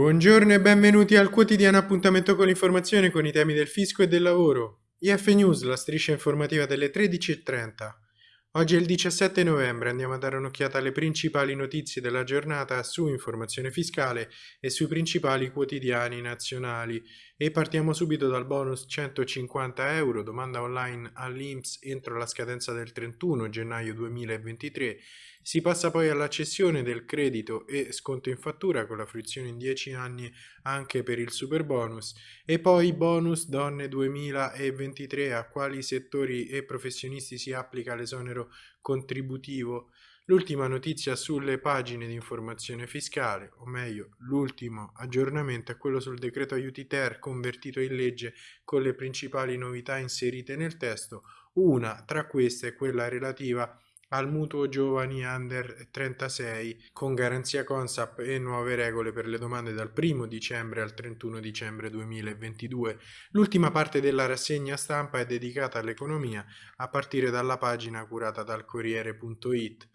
Buongiorno e benvenuti al quotidiano appuntamento con l'informazione con i temi del fisco e del lavoro. IF News, la striscia informativa delle 13.30. Oggi è il 17 novembre, andiamo a dare un'occhiata alle principali notizie della giornata su informazione fiscale e sui principali quotidiani nazionali. E partiamo subito dal bonus 150 euro, domanda online all'Inps entro la scadenza del 31 gennaio 2023 si passa poi alla cessione del credito e sconto in fattura con la fruizione in 10 anni anche per il super bonus e poi bonus donne 2023 a quali settori e professionisti si applica l'esonero contributivo. L'ultima notizia sulle pagine di informazione fiscale, o meglio l'ultimo aggiornamento è quello sul decreto aiuti ter convertito in legge con le principali novità inserite nel testo. Una tra queste è quella relativa al mutuo giovani under 36 con garanzia Consap e nuove regole per le domande dal 1 dicembre al 31 dicembre 2022. L'ultima parte della rassegna stampa è dedicata all'economia a partire dalla pagina curata dal Corriere.it.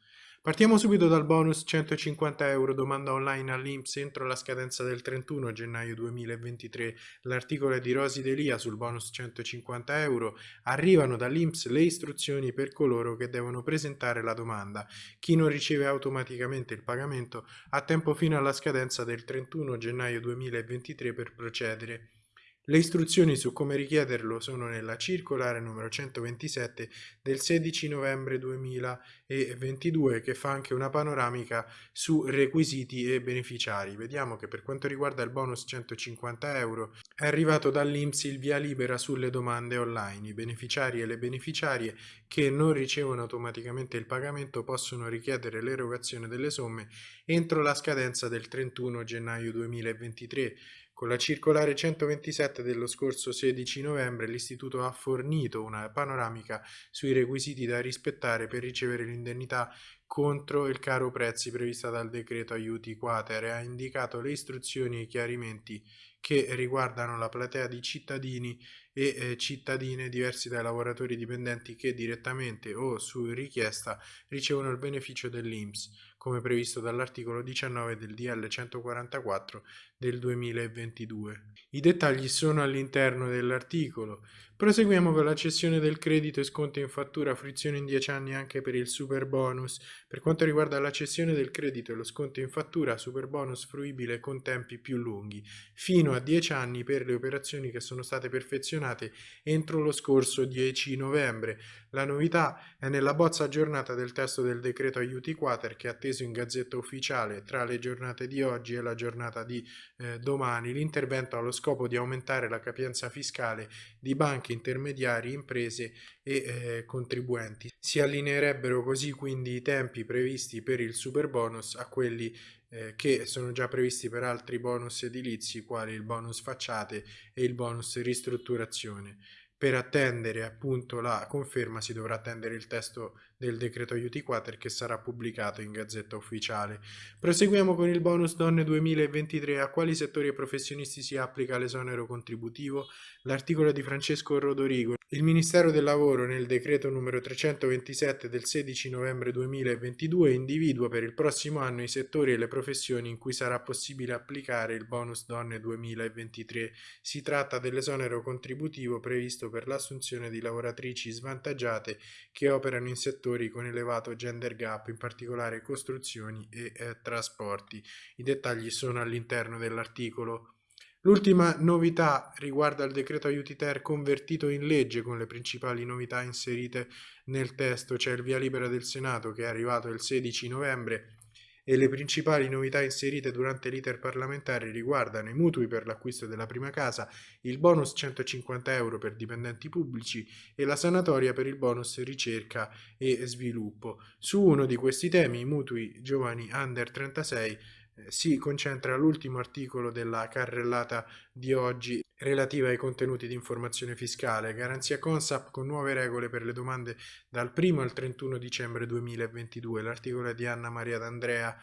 Partiamo subito dal bonus 150 euro domanda online all'Inps entro la scadenza del 31 gennaio 2023. L'articolo è di Rosi Delia sul bonus 150 euro. Arrivano dall'Inps le istruzioni per coloro che devono presentare la domanda. Chi non riceve automaticamente il pagamento ha tempo fino alla scadenza del 31 gennaio 2023 per procedere. Le istruzioni su come richiederlo sono nella circolare numero 127 del 16 novembre 2022 che fa anche una panoramica su requisiti e beneficiari. Vediamo che per quanto riguarda il bonus 150 euro è arrivato dall'Inps il via libera sulle domande online. I beneficiari e le beneficiarie che non ricevono automaticamente il pagamento possono richiedere l'erogazione delle somme entro la scadenza del 31 gennaio 2023 con la circolare 127 dello scorso 16 novembre l'Istituto ha fornito una panoramica sui requisiti da rispettare per ricevere l'indennità contro il caro prezzi prevista dal decreto aiuti quater e ha indicato le istruzioni e i chiarimenti che riguardano la platea di cittadini e eh, cittadine diversi dai lavoratori dipendenti che direttamente o su richiesta ricevono il beneficio dell'INPS come previsto dall'articolo 19 del DL 144 del 2022. I dettagli sono all'interno dell'articolo. Proseguiamo con la cessione del credito e sconto in fattura fruizione in 10 anni anche per il super bonus. Per quanto riguarda la cessione del credito e lo sconto in fattura, super bonus fruibile con tempi più lunghi, fino a 10 anni per le operazioni che sono state perfezionate entro lo scorso 10 novembre. La novità è nella bozza aggiornata del testo del decreto aiuti quater che è atteso in gazzetta ufficiale tra le giornate di oggi e la giornata di eh, domani. L'intervento ha lo scopo di aumentare la capienza fiscale di banche intermediari, imprese e eh, contribuenti. Si allineerebbero così quindi i tempi previsti per il super bonus a quelli eh, che sono già previsti per altri bonus edilizi quali il bonus facciate e il bonus ristrutturazione. Per attendere appunto la conferma si dovrà attendere il testo del decreto aiuti quater che sarà pubblicato in gazzetta ufficiale. Proseguiamo con il bonus donne 2023. A quali settori e professionisti si applica l'esonero contributivo? L'articolo di Francesco Rodorigo. Il Ministero del Lavoro nel decreto numero 327 del 16 novembre 2022 individua per il prossimo anno i settori e le professioni in cui sarà possibile applicare il bonus donne 2023. Si tratta dell'esonero contributivo previsto per l'assunzione di lavoratrici svantaggiate che operano in settori con elevato gender gap, in particolare costruzioni e eh, trasporti. I dettagli sono all'interno dell'articolo. L'ultima novità riguarda il decreto aiuti ter convertito in legge con le principali novità inserite nel testo. C'è il via libera del Senato che è arrivato il 16 novembre e le principali novità inserite durante l'iter parlamentare riguardano i mutui per l'acquisto della prima casa, il bonus 150 euro per dipendenti pubblici e la sanatoria per il bonus ricerca e sviluppo. Su uno di questi temi, i mutui giovani under 36, eh, si concentra l'ultimo articolo della carrellata di oggi relativa ai contenuti di informazione fiscale, garanzia Consap con nuove regole per le domande dal 1 al 31 dicembre 2022, l'articolo è di Anna Maria D'Andrea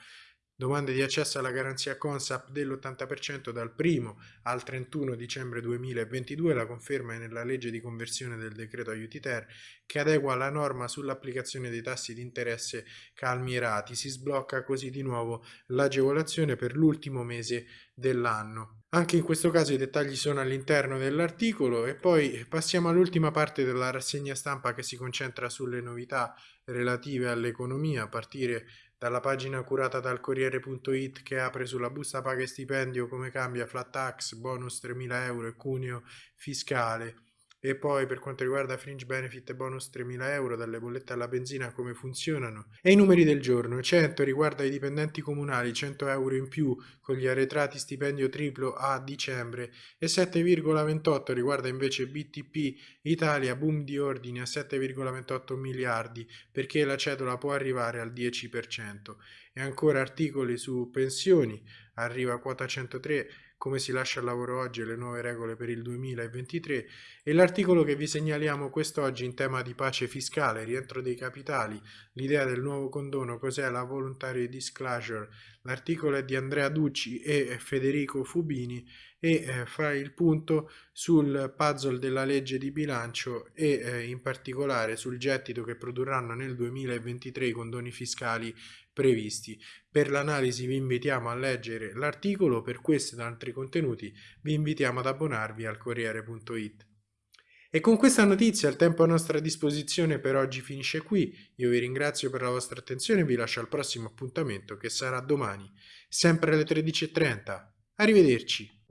domande di accesso alla garanzia Consap dell'80% dal 1 al 31 dicembre 2022, la conferma è nella legge di conversione del decreto aiuti ter che adegua la norma sull'applicazione dei tassi di interesse calmierati. Si sblocca così di nuovo l'agevolazione per l'ultimo mese dell'anno. Anche in questo caso i dettagli sono all'interno dell'articolo e poi passiamo all'ultima parte della rassegna stampa che si concentra sulle novità relative all'economia a partire dalla pagina curata dal Corriere.it che apre sulla busta paga e stipendio come cambia flat tax, bonus 3.000 euro e cuneo fiscale e poi per quanto riguarda fringe benefit e bonus 3.000 euro dalle bollette alla benzina come funzionano? E i numeri del giorno. 100 riguarda i dipendenti comunali 100 euro in più con gli arretrati stipendio triplo a dicembre. E 7,28 riguarda invece BTP Italia boom di ordini a 7,28 miliardi perché la cedola può arrivare al 10% e ancora articoli su pensioni. Arriva quota 103 come si lascia al lavoro oggi e le nuove regole per il 2023 e l'articolo che vi segnaliamo quest'oggi in tema di pace fiscale, rientro dei capitali, l'idea del nuovo condono, cos'è la voluntary disclosure, l'articolo è di Andrea Ducci e Federico Fubini e eh, fa il punto sul puzzle della legge di bilancio e eh, in particolare sul gettito che produrranno nel 2023 i condoni fiscali previsti. Per l'analisi vi invitiamo a leggere l'articolo, per questo ed altri contenuti vi invitiamo ad abbonarvi al Corriere.it. E con questa notizia il tempo a nostra disposizione per oggi finisce qui, io vi ringrazio per la vostra attenzione e vi lascio al prossimo appuntamento che sarà domani, sempre alle 13.30. Arrivederci!